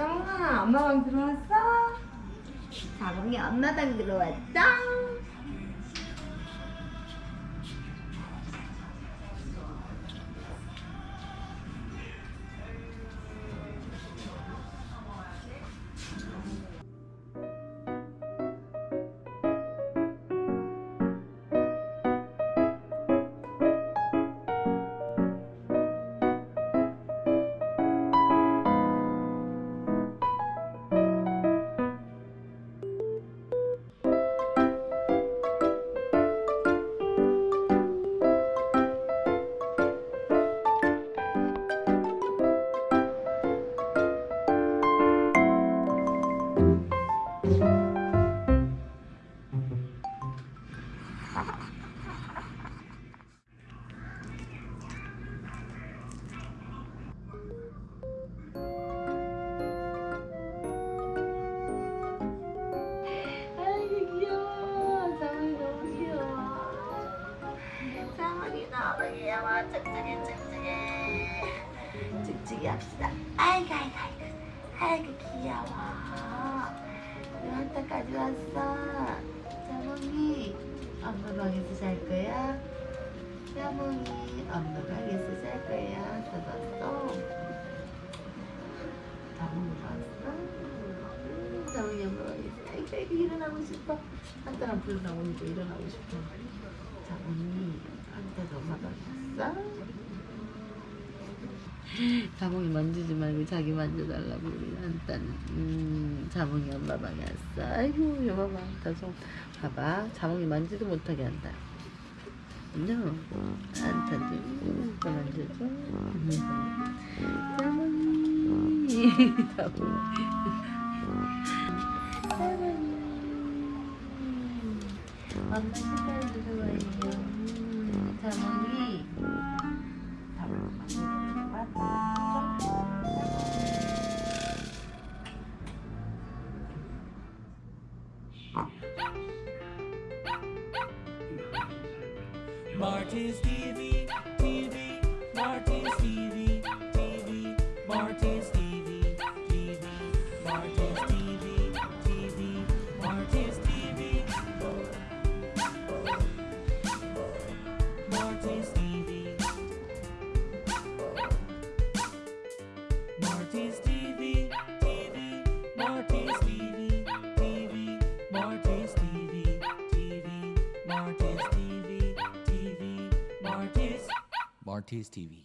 짱아 엄마 방 들어왔어? 자몽이 엄마 방 들어왔어? 귀여워. 쩍쩍이 쩍쩍이 쩍쩍이 합시다. 아이고 아이고 아이고. 아이고 귀여워. 요한테까지 왔어. 자몽이 엄마 방에서 잘 거야? 자몽이 엄마 방에서 잘 거야? 잡았어. 자몽이 봤어? 자몽이 엄마 방에서 아이고 아이고 일어나고 싶어. 한따랑 불어나오니까 일어나고 싶어. 자몽이 한따도 엄 자몽이 만지지 말고 자기 만져달라고 우리 한딴 음, 자몽이 엄마 방에 왔어. 아이고 여봐 봐. 다솜 봐봐. 자몽이 만지도 못하게 한다. no 한탄도 또 만져줘. 자몽이. 자몽이. 엄마 신발 들어와요 이 자몽이 만져줘 Marty's TV, TV, Marty's TV, TV, Marty's TV, TV, Marty's TV, Marty's TV, TV, Marty's TV, TV, Marty's TV, TV, Marty's TV, TV, Marty's Marty's TV.